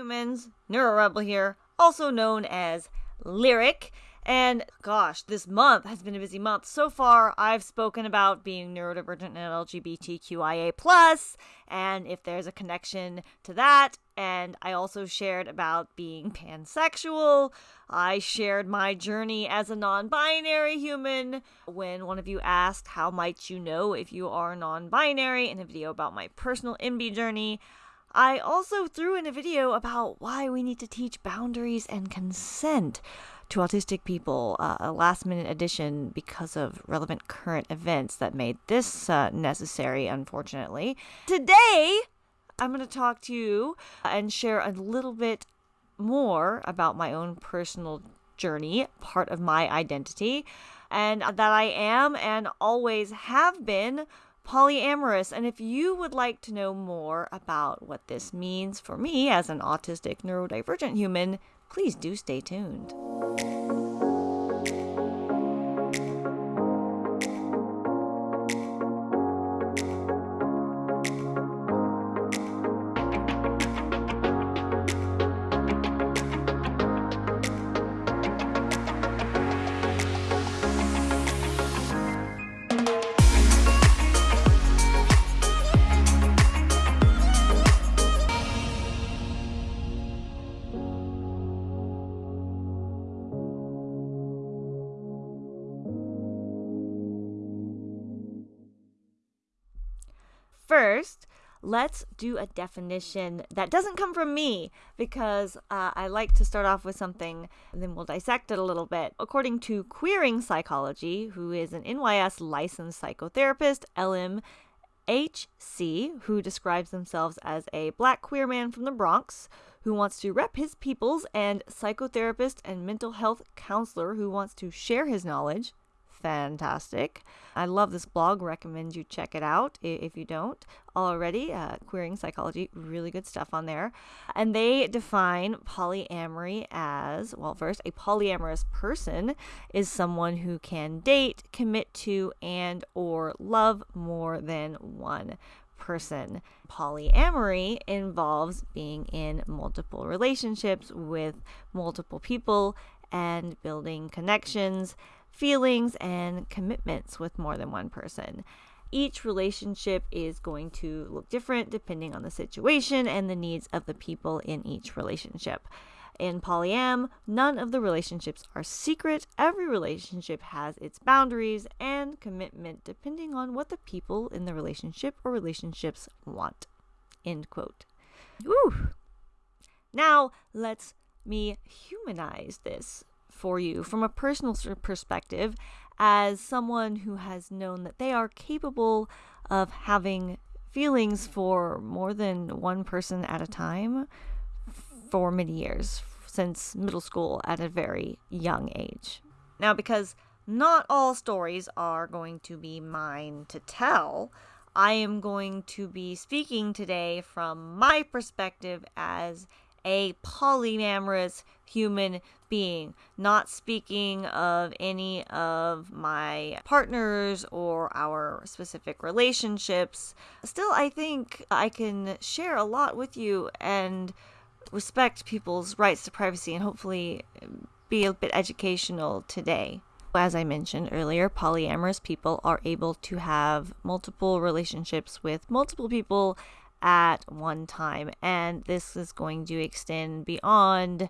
humans, NeuroRebel here, also known as Lyric. And gosh, this month has been a busy month. So far, I've spoken about being neurodivergent and LGBTQIA and if there's a connection to that. And I also shared about being pansexual. I shared my journey as a non-binary human. When one of you asked, "How might you know if you are non-binary?" in a video about my personal NB journey. I also threw in a video about why we need to teach boundaries and consent to autistic people, uh, a last minute addition because of relevant current events that made this uh, necessary, unfortunately. Today, I'm going to talk to you and share a little bit more about my own personal journey, part of my identity, and that I am and always have been polyamorous. And if you would like to know more about what this means for me as an autistic neurodivergent human, please do stay tuned. First, let's do a definition that doesn't come from me because uh, I like to start off with something and then we'll dissect it a little bit. According to Queering Psychology, who is an NYS licensed psychotherapist, LMHC, who describes themselves as a black queer man from the Bronx who wants to rep his peoples, and psychotherapist and mental health counselor who wants to share his knowledge fantastic. I love this blog. Recommend you check it out if you don't already. Uh, Queering Psychology, really good stuff on there. And they define polyamory as well, first, a polyamorous person is someone who can date, commit to, and or love more than one person. Polyamory involves being in multiple relationships with multiple people and building connections feelings and commitments with more than one person. Each relationship is going to look different depending on the situation and the needs of the people in each relationship. In polyam, none of the relationships are secret. Every relationship has its boundaries and commitment depending on what the people in the relationship or relationships want. End quote. Woo! Now, let's me humanize this for you from a personal perspective as someone who has known that they are capable of having feelings for more than one person at a time for many years, since middle school at a very young age. Now, because not all stories are going to be mine to tell, I am going to be speaking today from my perspective as a polyamorous human being, not speaking of any of my partners or our specific relationships. Still, I think I can share a lot with you and respect people's rights to privacy and hopefully be a bit educational today. As I mentioned earlier, polyamorous people are able to have multiple relationships with multiple people at one time. And this is going to extend beyond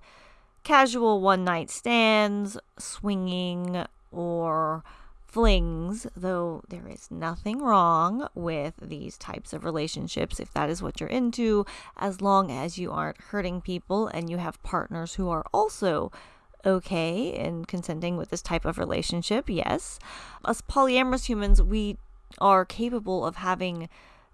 casual one night stands, swinging, or flings, though there is nothing wrong with these types of relationships if that is what you're into, as long as you aren't hurting people and you have partners who are also okay in consenting with this type of relationship. Yes. As polyamorous humans, we are capable of having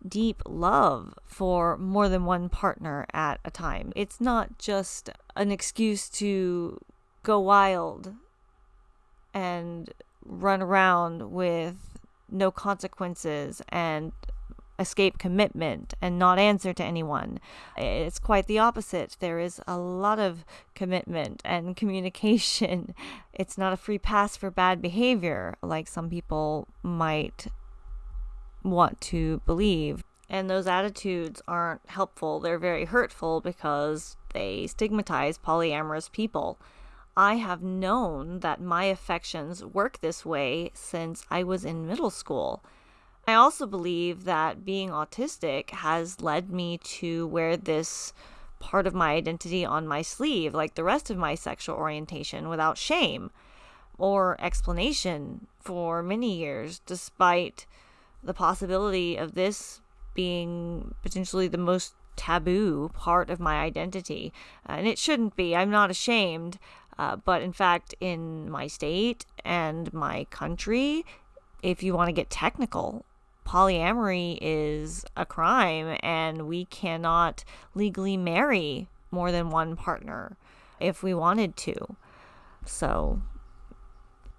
deep love for more than one partner at a time. It's not just an excuse to go wild and run around with no consequences and escape commitment and not answer to anyone. It's quite the opposite. There is a lot of commitment and communication. It's not a free pass for bad behavior like some people might want to believe. And those attitudes aren't helpful. They're very hurtful because they stigmatize polyamorous people. I have known that my affections work this way since I was in middle school. I also believe that being autistic has led me to wear this part of my identity on my sleeve, like the rest of my sexual orientation, without shame or explanation for many years, despite the possibility of this being potentially the most taboo part of my identity. And it shouldn't be. I'm not ashamed. Uh, but in fact, in my state and my country, if you want to get technical, polyamory is a crime and we cannot legally marry more than one partner if we wanted to. So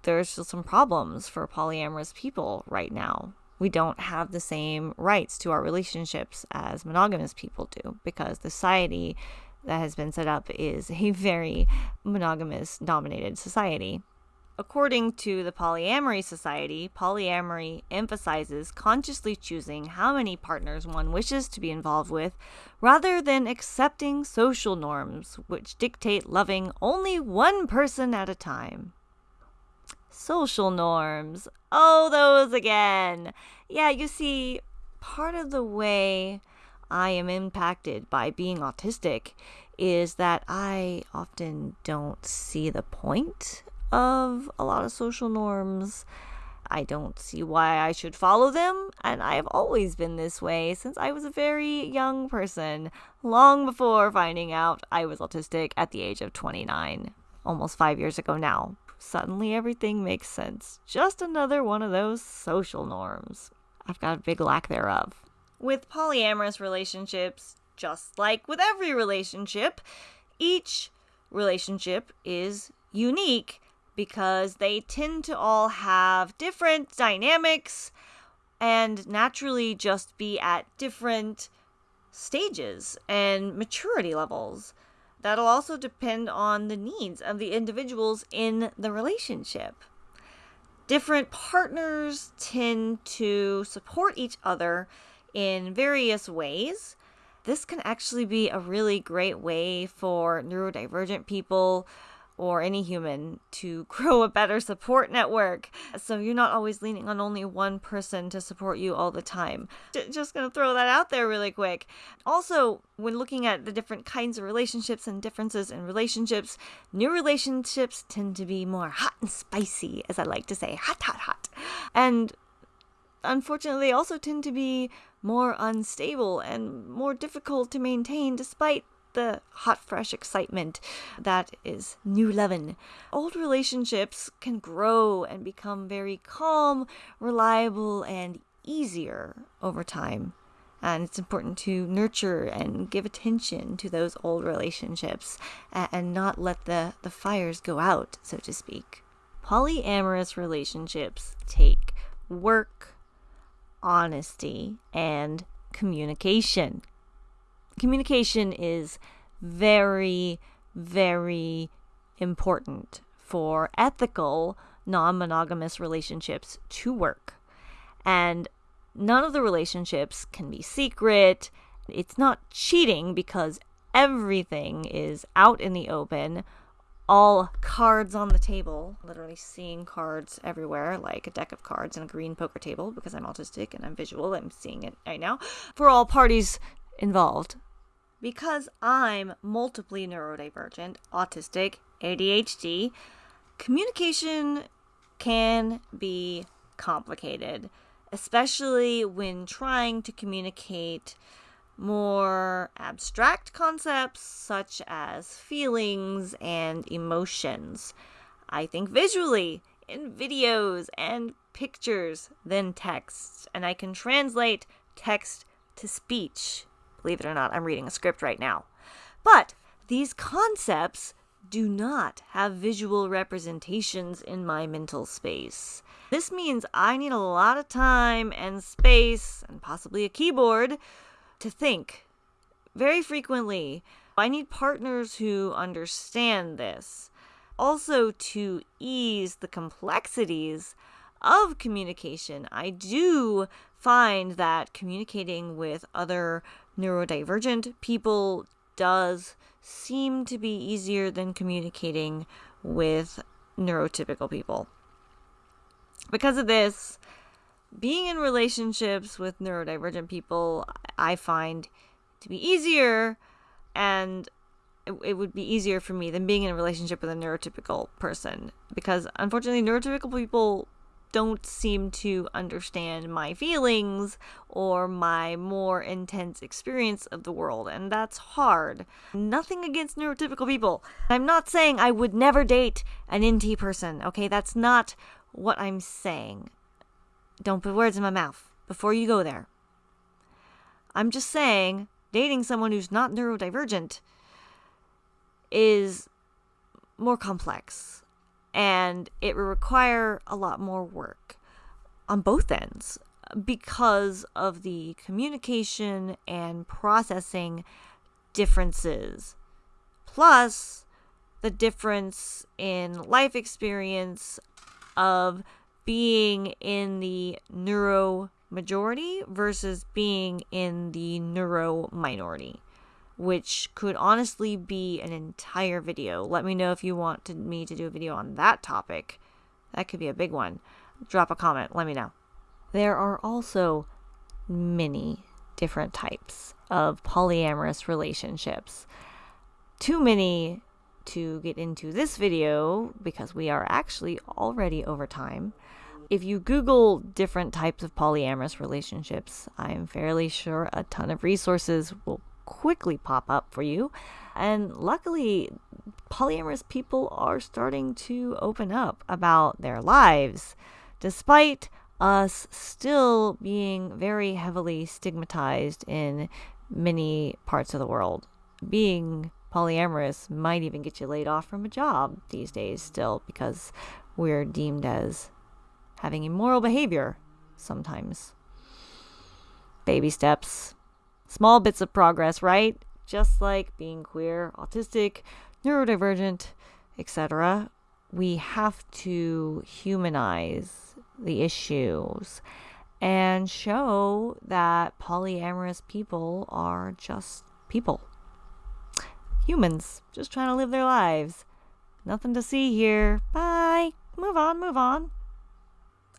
there's just some problems for polyamorous people right now. We don't have the same rights to our relationships as monogamous people do because the society that has been set up is a very monogamous dominated society. According to the Polyamory Society, polyamory emphasizes consciously choosing how many partners one wishes to be involved with rather than accepting social norms which dictate loving only one person at a time. Social norms. Oh, those again. Yeah, you see, part of the way I am impacted by being autistic is that I often don't see the point of a lot of social norms. I don't see why I should follow them, and I have always been this way since I was a very young person, long before finding out I was autistic at the age of 29, almost five years ago now suddenly everything makes sense. Just another one of those social norms. I've got a big lack thereof. With polyamorous relationships, just like with every relationship, each relationship is unique because they tend to all have different dynamics and naturally just be at different stages and maturity levels. That'll also depend on the needs of the individuals in the relationship. Different partners tend to support each other in various ways. This can actually be a really great way for neurodivergent people or any human to grow a better support network. So you're not always leaning on only one person to support you all the time. Just gonna throw that out there really quick. Also, when looking at the different kinds of relationships and differences in relationships, new relationships tend to be more hot and spicy, as I like to say, hot, hot, hot. And unfortunately, they also tend to be more unstable and more difficult to maintain despite the hot, fresh excitement that is new lovin'. Old relationships can grow and become very calm, reliable, and easier over time. And it's important to nurture and give attention to those old relationships and not let the, the fires go out, so to speak. Polyamorous relationships take work, honesty, and communication communication is very, very important for ethical non monogamous relationships to work. And none of the relationships can be secret. It's not cheating because everything is out in the open, all cards on the table, literally seeing cards everywhere, like a deck of cards and a green poker table because I'm autistic and I'm visual. I'm seeing it right now for all parties involved because I'm multiply neurodivergent, autistic, ADHD, communication can be complicated, especially when trying to communicate more abstract concepts such as feelings and emotions. I think visually in videos and pictures than texts, and I can translate text to speech Believe it or not, I'm reading a script right now. But these concepts do not have visual representations in my mental space. This means I need a lot of time and space and possibly a keyboard to think. Very frequently, I need partners who understand this. Also, to ease the complexities of communication, I do find that communicating with other neurodivergent people does seem to be easier than communicating with neurotypical people. Because of this, being in relationships with neurodivergent people, I find to be easier and it, would be easier for me than being in a relationship with a neurotypical person because unfortunately neurotypical people don't seem to understand my feelings or my more intense experience of the world, and that's hard. Nothing against neurotypical people. I'm not saying I would never date an NT person, okay? That's not what I'm saying. Don't put words in my mouth before you go there. I'm just saying dating someone who's not neurodivergent is more complex and it will require a lot more work on both ends because of the communication and processing differences. Plus the difference in life experience of being in the neuro majority versus being in the neuro minority which could honestly be an entire video. Let me know if you want to, me to do a video on that topic. That could be a big one. Drop a comment, let me know. There are also many different types of polyamorous relationships. Too many to get into this video because we are actually already over time. If you Google different types of polyamorous relationships, I am fairly sure a ton of resources will quickly pop up for you. And luckily, polyamorous people are starting to open up about their lives, despite us still being very heavily stigmatized in many parts of the world. Being polyamorous might even get you laid off from a job these days, still, because we're deemed as having immoral behavior sometimes. Baby steps, small bits of progress, right? Just like being queer, autistic, neurodivergent, etc. We have to humanize the issues and show that polyamorous people are just people. Humans, just trying to live their lives. Nothing to see here. Bye. Move on, move on.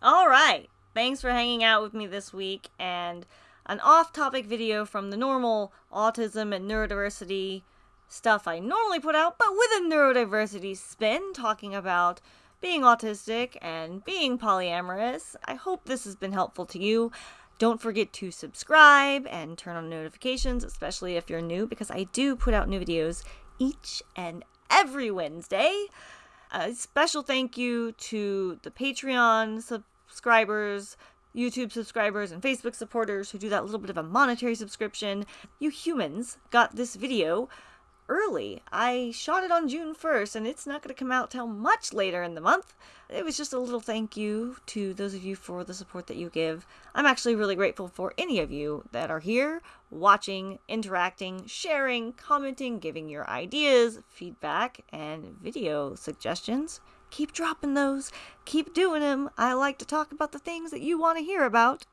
All right. Thanks for hanging out with me this week and an off topic video from the normal autism and neurodiversity stuff I normally put out, but with a neurodiversity spin, talking about being autistic and being polyamorous. I hope this has been helpful to you. Don't forget to subscribe and turn on notifications, especially if you're new, because I do put out new videos each and every Wednesday. A special thank you to the Patreon subscribers, YouTube subscribers and Facebook supporters who do that little bit of a monetary subscription. You humans got this video early. I shot it on June 1st and it's not going to come out till much later in the month. It was just a little thank you to those of you for the support that you give. I'm actually really grateful for any of you that are here, watching, interacting, sharing, commenting, giving your ideas, feedback, and video suggestions. Keep dropping those. Keep doing them. I like to talk about the things that you want to hear about.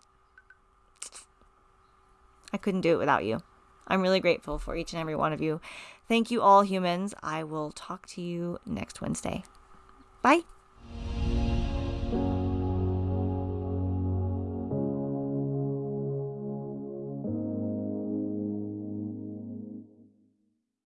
I couldn't do it without you. I'm really grateful for each and every one of you. Thank you, all humans. I will talk to you next Wednesday. Bye.